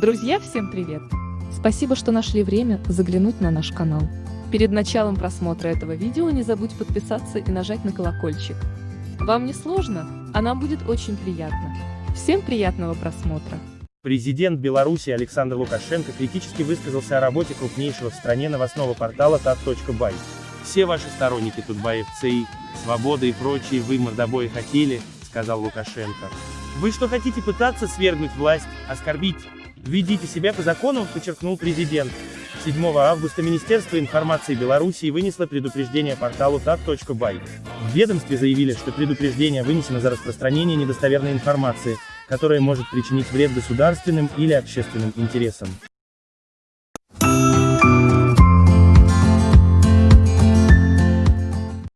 Друзья, всем привет! Спасибо, что нашли время заглянуть на наш канал. Перед началом просмотра этого видео не забудь подписаться и нажать на колокольчик. Вам не сложно, а нам будет очень приятно. Всем приятного просмотра! Президент Беларуси Александр Лукашенко критически высказался о работе крупнейшего в стране новостного портала tat.by. Все ваши сторонники Тутбаев ЦИ, Свобода и прочие вы мордобои хотели, сказал Лукашенко. Вы что хотите пытаться свергнуть власть, оскорбить? Ведите себя по закону, подчеркнул президент. 7 августа Министерство информации Беларуси вынесло предупреждение порталу tat.by. В ведомстве заявили, что предупреждение вынесено за распространение недостоверной информации, которая может причинить вред государственным или общественным интересам.